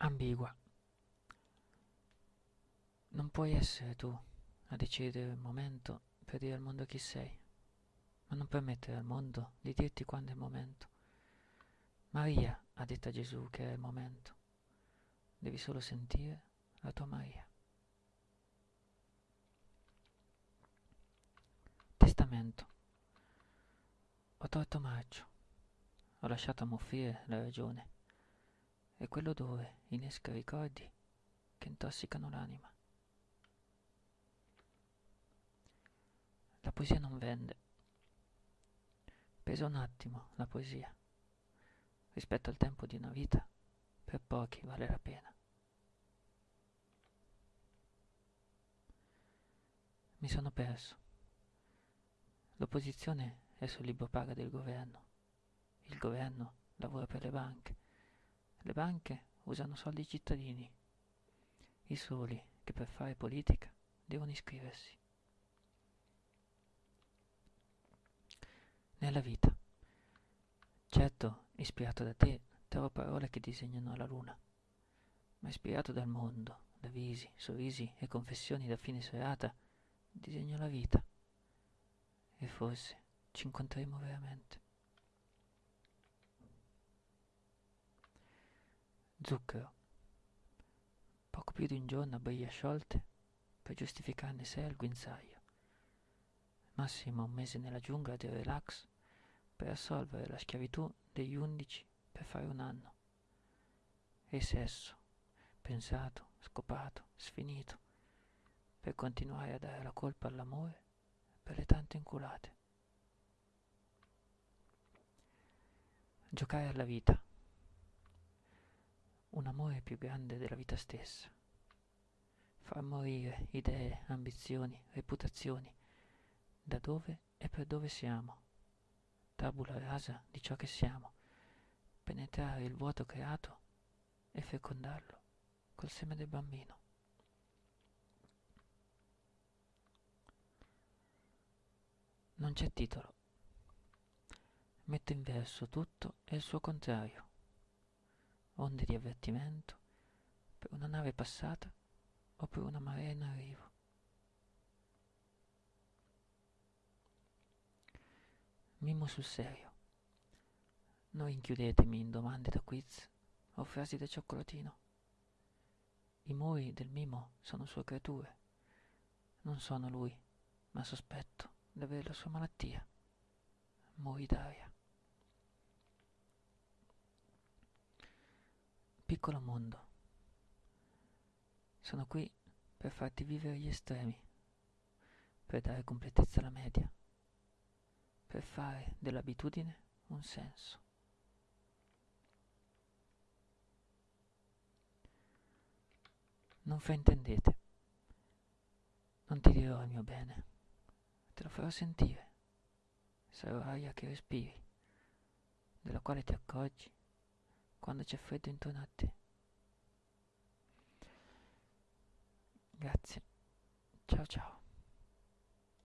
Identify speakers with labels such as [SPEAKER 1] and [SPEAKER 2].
[SPEAKER 1] ambigua. Non puoi essere tu a decidere il momento per dire al mondo chi sei, ma non permettere al mondo di dirti quando è il momento. Maria ha detto a Gesù che è il momento. Devi solo sentire la tua Maria. Testamento. Ho tolto marcio. Ho lasciato ammuffire la ragione. E quell'odore innesca ricordi che intossicano l'anima. La poesia non vende. Pesa un attimo la poesia. Rispetto al tempo di una vita, per pochi vale la pena. Mi sono perso. L'opposizione è sul libro paga del governo. Il governo lavora per le banche. Le banche usano soldi cittadini. I soli che per fare politica devono iscriversi. Nella vita. Certo, ispirato da te, trovo parole che disegnano la luna, ma ispirato dal mondo, da visi, sorrisi e confessioni da fine serata, disegno la vita. E forse ci incontreremo veramente. Zucchero. Poco più di un giorno a briglie sciolte per giustificarne sé al guinzaglio. Massimo un mese nella giungla del relax per assolvere la schiavitù degli undici per fare un anno. E sesso, pensato, scopato, sfinito, per continuare a dare la colpa all'amore per le tante inculate. Giocare alla vita. Un amore più grande della vita stessa. Far morire idee, ambizioni, reputazioni, da dove e per dove siamo. Tabula rasa di ciò che siamo. Penetrare il vuoto creato e fecondarlo col seme del bambino. Non c'è titolo. Metto in verso tutto e il suo contrario. Onde di avvertimento per una nave passata o per una marea in arrivo. Mimo sul serio. Non inchiudetemi in domande da quiz o frasi da cioccolatino. I muri del mimo sono sue creature. Non sono lui, ma sospetto di avere la sua malattia. Muri d'aria. Piccolo mondo. Sono qui per farti vivere gli estremi, per dare completezza alla media per fare dell'abitudine un senso. Non fraintendete. Non ti dirò il mio bene, te lo farò sentire. Sarò aria che respiri, della quale ti accorgi quando c'è freddo intorno a te. Grazie. Ciao ciao.